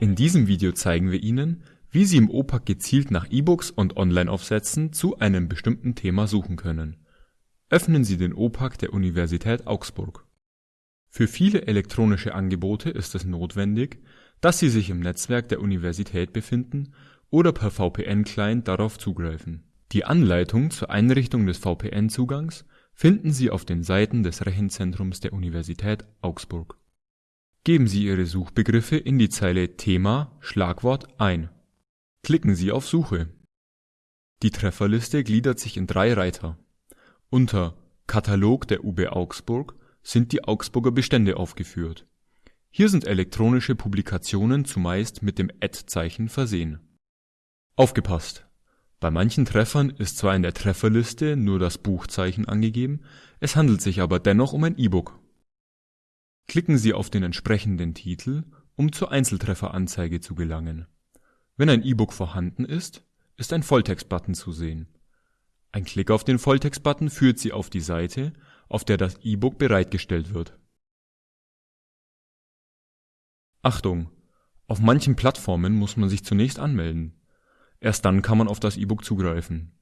In diesem Video zeigen wir Ihnen, wie Sie im OPAC gezielt nach E-Books und Online-Aufsätzen zu einem bestimmten Thema suchen können. Öffnen Sie den OPAC der Universität Augsburg. Für viele elektronische Angebote ist es notwendig, dass sie sich im Netzwerk der Universität befinden oder per VPN-Client darauf zugreifen. Die Anleitung zur Einrichtung des VPN-Zugangs finden Sie auf den Seiten des Rechenzentrums der Universität Augsburg. Geben Sie Ihre Suchbegriffe in die Zeile Thema Schlagwort ein. Klicken Sie auf Suche. Die Trefferliste gliedert sich in drei Reiter. Unter Katalog der UB Augsburg sind die Augsburger Bestände aufgeführt. Hier sind elektronische Publikationen zumeist mit dem Ad-Zeichen versehen. Aufgepasst! Bei manchen Treffern ist zwar in der Trefferliste nur das Buchzeichen angegeben, es handelt sich aber dennoch um ein E-Book. Klicken Sie auf den entsprechenden Titel, um zur Einzeltrefferanzeige zu gelangen. Wenn ein E-Book vorhanden ist, ist ein Volltext-Button zu sehen. Ein Klick auf den Volltext-Button führt Sie auf die Seite, auf der das E-Book bereitgestellt wird. Achtung! Auf manchen Plattformen muss man sich zunächst anmelden. Erst dann kann man auf das E-Book zugreifen.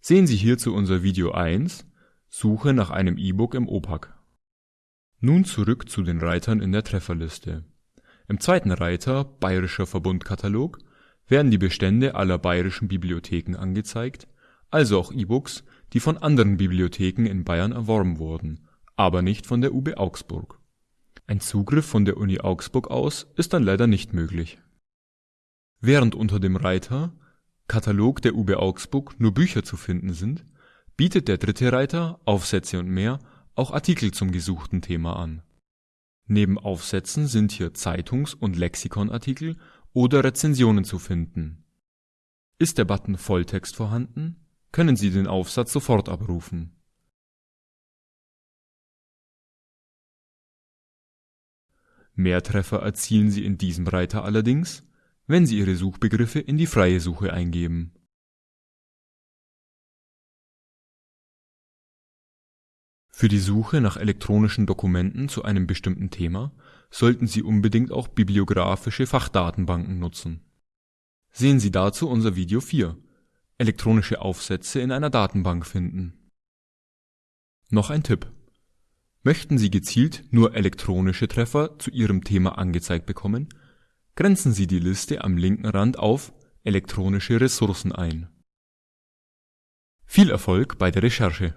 Sehen Sie hierzu unser Video 1 Suche nach einem E-Book im OPAC. Nun zurück zu den Reitern in der Trefferliste. Im zweiten Reiter Bayerischer Verbundkatalog werden die Bestände aller bayerischen Bibliotheken angezeigt, also auch E-Books, die von anderen Bibliotheken in Bayern erworben wurden, aber nicht von der UB Augsburg. Ein Zugriff von der Uni Augsburg aus ist dann leider nicht möglich. Während unter dem Reiter Katalog der UB Augsburg nur Bücher zu finden sind, bietet der dritte Reiter Aufsätze und mehr auch Artikel zum gesuchten Thema an. Neben Aufsätzen sind hier Zeitungs und Lexikonartikel oder Rezensionen zu finden. Ist der Button Volltext vorhanden können Sie den Aufsatz sofort abrufen. Mehr Treffer erzielen Sie in diesem Reiter allerdings, wenn Sie Ihre Suchbegriffe in die freie Suche eingeben. Für die Suche nach elektronischen Dokumenten zu einem bestimmten Thema sollten Sie unbedingt auch bibliographische Fachdatenbanken nutzen. Sehen Sie dazu unser Video 4 elektronische Aufsätze in einer Datenbank finden. Noch ein Tipp: Möchten Sie gezielt nur elektronische Treffer zu Ihrem Thema angezeigt bekommen, grenzen Sie die Liste am linken Rand auf Elektronische Ressourcen ein. Viel Erfolg bei der Recherche